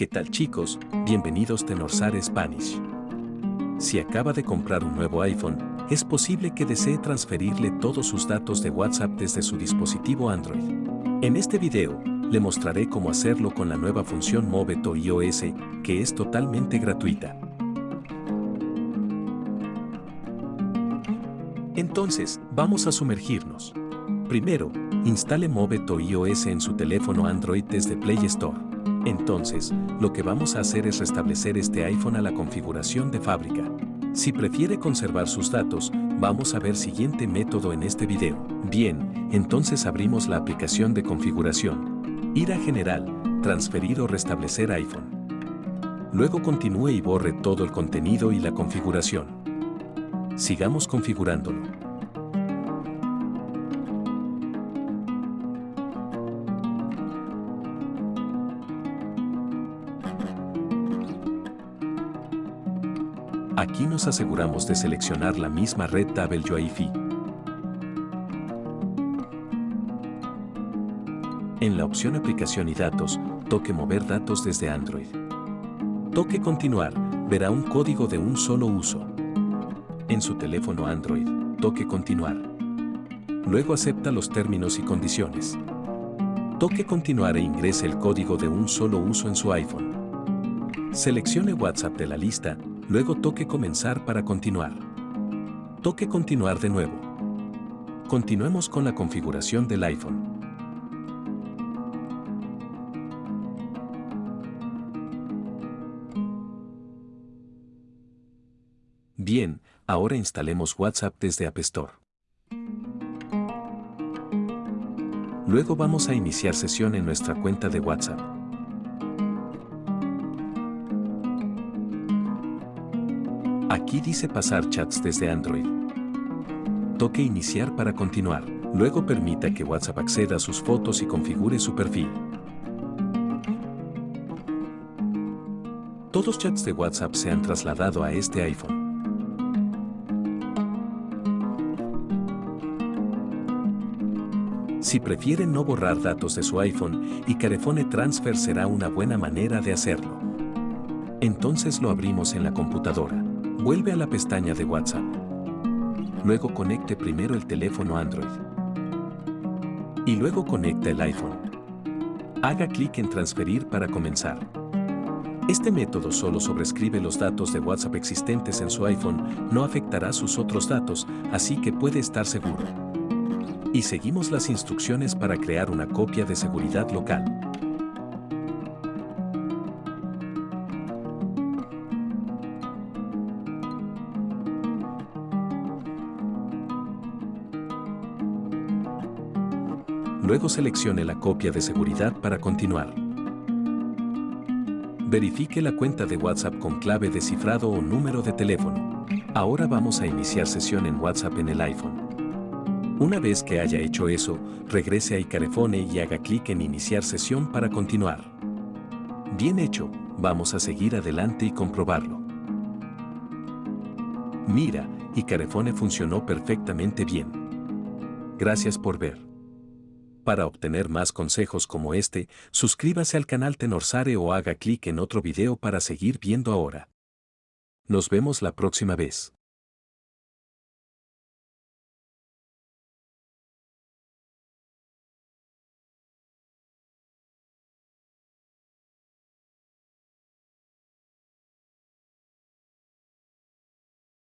¿Qué tal chicos? Bienvenidos Tenorsar Spanish. Si acaba de comprar un nuevo iPhone, es posible que desee transferirle todos sus datos de WhatsApp desde su dispositivo Android. En este video, le mostraré cómo hacerlo con la nueva función Moveto iOS, que es totalmente gratuita. Entonces, vamos a sumergirnos. Primero, instale Moveto iOS en su teléfono Android desde Play Store. Entonces, lo que vamos a hacer es restablecer este iPhone a la configuración de fábrica. Si prefiere conservar sus datos, vamos a ver siguiente método en este video. Bien, entonces abrimos la aplicación de configuración. Ir a General, Transferir o Restablecer iPhone. Luego continúe y borre todo el contenido y la configuración. Sigamos configurándolo. Aquí nos aseguramos de seleccionar la misma red WiFi. En la opción Aplicación y datos, toque Mover datos desde Android. Toque Continuar, verá un código de un solo uso. En su teléfono Android, toque Continuar. Luego acepta los términos y condiciones. Toque Continuar e ingrese el código de un solo uso en su iPhone. Seleccione WhatsApp de la lista Luego toque Comenzar para continuar. Toque Continuar de nuevo. Continuemos con la configuración del iPhone. Bien, ahora instalemos WhatsApp desde App Store. Luego vamos a iniciar sesión en nuestra cuenta de WhatsApp. Aquí dice pasar chats desde Android. Toque iniciar para continuar. Luego permita que WhatsApp acceda a sus fotos y configure su perfil. Todos chats de WhatsApp se han trasladado a este iPhone. Si prefiere no borrar datos de su iPhone, y Carefone Transfer será una buena manera de hacerlo. Entonces lo abrimos en la computadora. Vuelve a la pestaña de WhatsApp. Luego conecte primero el teléfono Android. Y luego conecta el iPhone. Haga clic en Transferir para comenzar. Este método solo sobrescribe los datos de WhatsApp existentes en su iPhone, no afectará sus otros datos, así que puede estar seguro. Y seguimos las instrucciones para crear una copia de seguridad local. Luego seleccione la copia de seguridad para continuar. Verifique la cuenta de WhatsApp con clave de cifrado o número de teléfono. Ahora vamos a iniciar sesión en WhatsApp en el iPhone. Una vez que haya hecho eso, regrese a Icarefone y haga clic en Iniciar sesión para continuar. Bien hecho, vamos a seguir adelante y comprobarlo. Mira, Icarefone funcionó perfectamente bien. Gracias por ver. Para obtener más consejos como este, suscríbase al canal Tenorsare o haga clic en otro video para seguir viendo ahora. Nos vemos la próxima vez.